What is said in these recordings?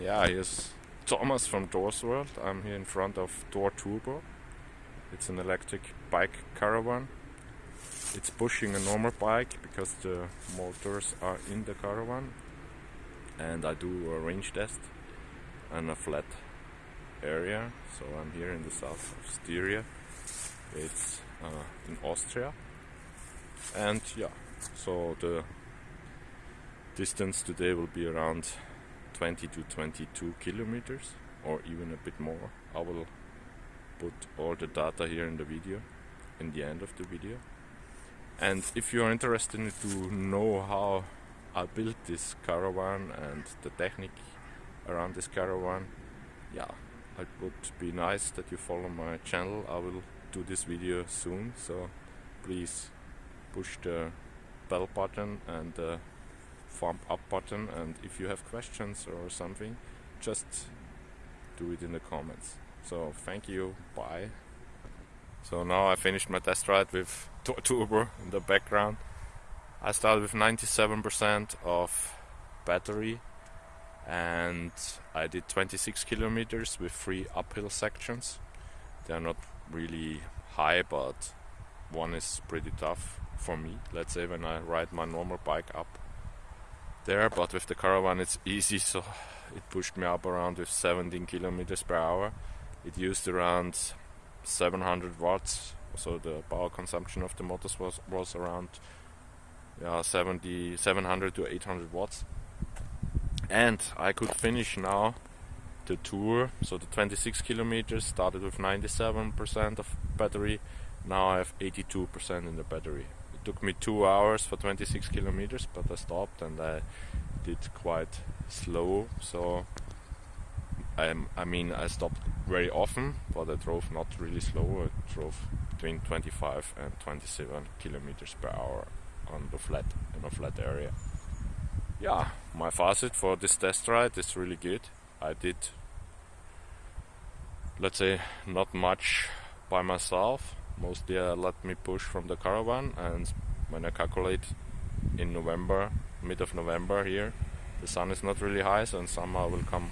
Yeah, here's Thomas from Doors World. I'm here in front of Door Turbo. It's an electric bike caravan. It's pushing a normal bike because the motors are in the caravan. And I do a range test and a flat area. So I'm here in the south of Styria. It's uh, in Austria. And yeah, so the distance today will be around 20 to 22 kilometers or even a bit more. I will put all the data here in the video, in the end of the video. And if you are interested to know how I built this caravan and the technique around this caravan, yeah, it would be nice that you follow my channel. I will do this video soon, so please push the bell button and the thumb up button and if you have questions or something just do it in the comments. So thank you. Bye. So now I finished my test ride with Turbo in the background. I started with 97% of battery and I did 26 kilometers with three uphill sections. They're not really high but one is pretty tough for me. Let's say when I ride my normal bike up there but with the caravan it's easy. So it pushed me up around with 17 kilometers per hour. It used around 700 watts. So the power consumption of the motors was was around yeah 70 700 to 800 watts. And I could finish now the tour. So the 26 kilometers started with 97% of battery. Now I have 82% in the battery took me two hours for 26 kilometers but I stopped and I did quite slow. So I, I mean I stopped very often but I drove not really slow. I drove between 25 and 27 kilometers per hour on the flat in a flat area. Yeah my facet for this test ride is really good. I did let's say not much by myself mostly uh, let me push from the caravan and when I calculate in November, mid of November here, the sun is not really high so in summer I will come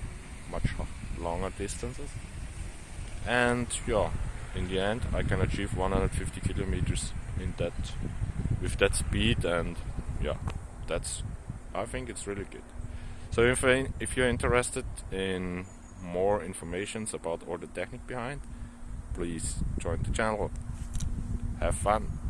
much longer distances. And yeah in the end I can achieve 150 kilometers in that with that speed and yeah that's I think it's really good. So if, I, if you're interested in more informations about all the technique behind please join the channel have fun